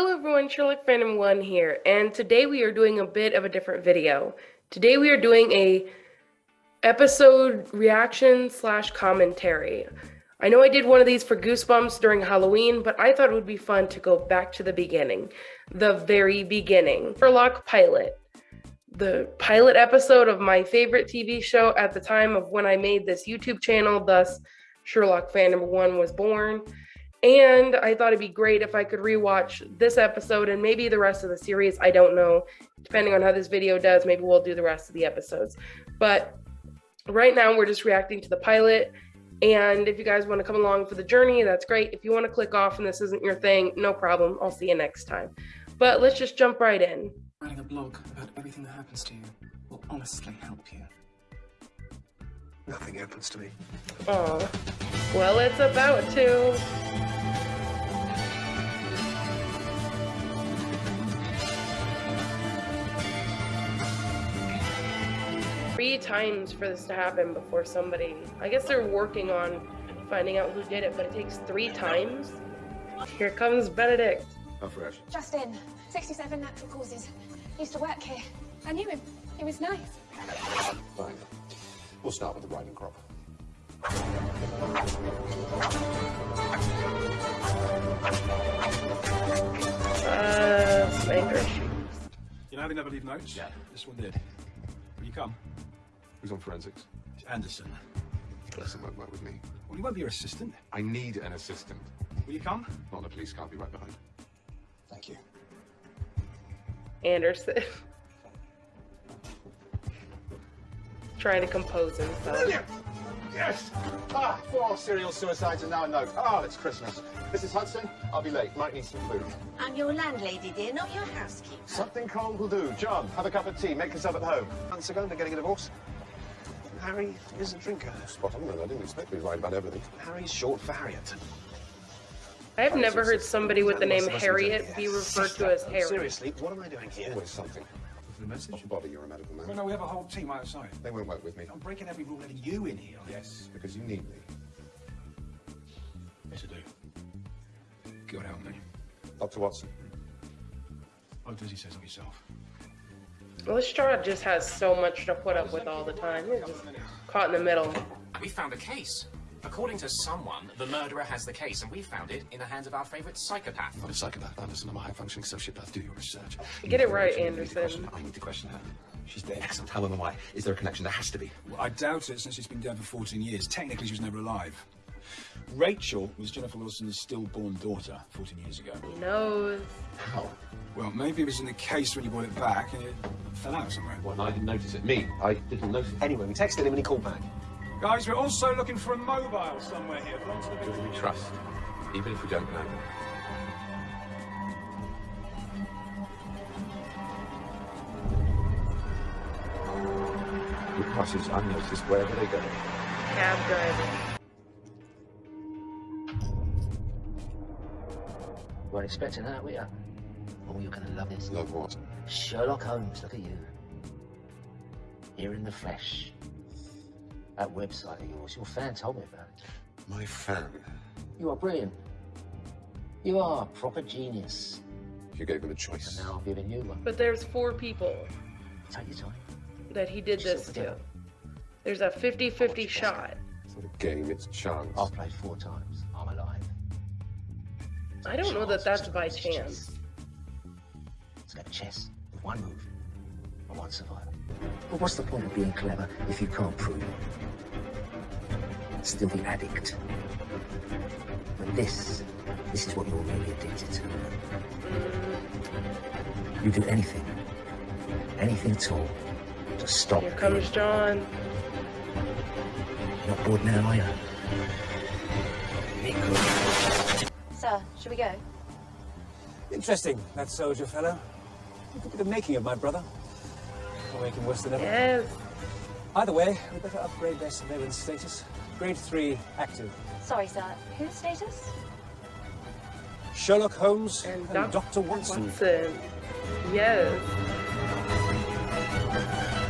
Hello everyone, Sherlock Phantom 1 here, and today we are doing a bit of a different video. Today we are doing a episode reaction slash commentary. I know I did one of these for Goosebumps during Halloween, but I thought it would be fun to go back to the beginning. The very beginning. Sherlock Pilot. The pilot episode of my favorite TV show at the time of when I made this YouTube channel, thus Sherlock Phantom 1 was born. And I thought it'd be great if I could rewatch this episode and maybe the rest of the series. I don't know. Depending on how this video does, maybe we'll do the rest of the episodes. But right now, we're just reacting to the pilot. And if you guys want to come along for the journey, that's great. If you want to click off and this isn't your thing, no problem. I'll see you next time. But let's just jump right in. Writing a blog about everything that happens to you will honestly help you. Nothing happens to me. Oh, well, it's about to. Three times for this to happen before somebody. I guess they're working on finding out who did it, but it takes three times. Here comes Benedict. How fresh? Justin, 67 natural causes. Used to work here. I knew him. He was nice. Fine. We'll start with the riding crop. Uh, spanker. You know they never leave notes? Yeah. This one did. Will you come? Who's on forensics? It's Anderson. Listen, won't work with me. Well, he won't be your assistant. I need an assistant. Will you come? Not the police car, I'll be right behind. Thank you. Anderson. Trying to compose himself. Yes! Ah, four serial suicides and now a note. Ah, it's Christmas. Mrs. Hudson, I'll be late. Might need some food. I'm your landlady, dear, not your housekeeper. Something cold will do. John, have a cup of tea. Make yourself at home. Months ago, they're getting a divorce. Harry is a drinker. Spot on, then. I didn't expect to be right about everything. Harry's short for Harriet. I've never heard somebody with the name Harriet be referred to as Harry. Seriously, what am I doing here? Always something. For the message? Oh, Not bother, you're a medical man. no, no, we have a whole team outside. They won't work with me. I'm breaking every rule letting you in here. Yes, because you need me. Yes, I do. God help me. Dr. Watson. Oh, does he says of yourself? Lestrade just has so much to put up with all the time. He's just caught in the middle. We found a case. According to someone, the murderer has the case, and we found it in the hands of our favorite psychopath. Not a psychopath, Anderson. I'm a high-functioning sociopath. Do your research. Get it right, You need to Anderson. I need to question her. She's dead. Excellent. How am I? Is there a connection? There has to be. Well, I doubt it since she's been dead for 14 years. Technically, she was never alive. Rachel was Jennifer Wilson's stillborn daughter 14 years ago. He knows. How? Well, maybe it was in the case when you brought it back and it fell out somewhere. Well, I didn't notice it. Me? I didn't notice it. Anyway, we texted him and he called back. Guys, we're also looking for a mobile somewhere here. Belongs to the Who do we trust? Even if we don't know. Who passes unnoticed wherever they go. Cab driver. weren't expecting that, were you? Oh, you're gonna love this. Love what? Sherlock Holmes, look at you. Here in the flesh. That website of yours, your fan told me about it. My fan. You are brilliant. You are a proper genius. You gave him a And choice. now I'm giving you one. But there's four people Take your time. that he did this to. There's a 50-50 shot. It's not a game, it's chance. I've played four times. I'm alive. I don't know that that's by chance. It's like chess with one move one survivor. But what's the point of being clever if you can't prove it? Still the addict. But this, this is what you're really addicted to. You do anything, anything at all, to stop. Here comes John. You're not bored now, are you? Nico. Sir, should we go? Interesting, that soldier fellow. Look at the making of my brother. I'll make him worse than ever. Yes. Either way, we'd better upgrade their surveillance status. Grade 3 active. Sorry, sir. Whose status? Sherlock Holmes And, and, Doc- Dr. Watson. Watson. Yes.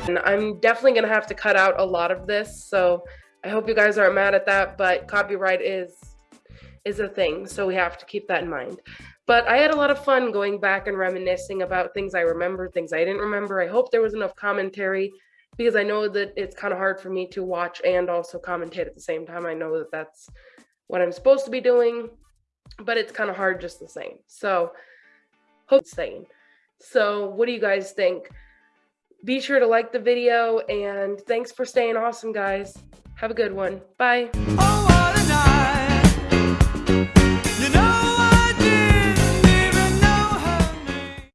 And I'm definitely going to have to cut out a lot of this, so I hope you guys aren't mad at that, but copyright is is a thing, so we have to keep that in mind. But I had a lot of fun going back and reminiscing about things I remember, things I didn't remember. I hope there was enough commentary because I know that it's kind of hard for me to watch and also commentate at the same time. I know that that's what I'm supposed to be doing, but it's kind of hard just the same. So, hope same. So, what do you guys think? Be sure to like the video and thanks for staying awesome, guys. Have a good one. Bye. Oh.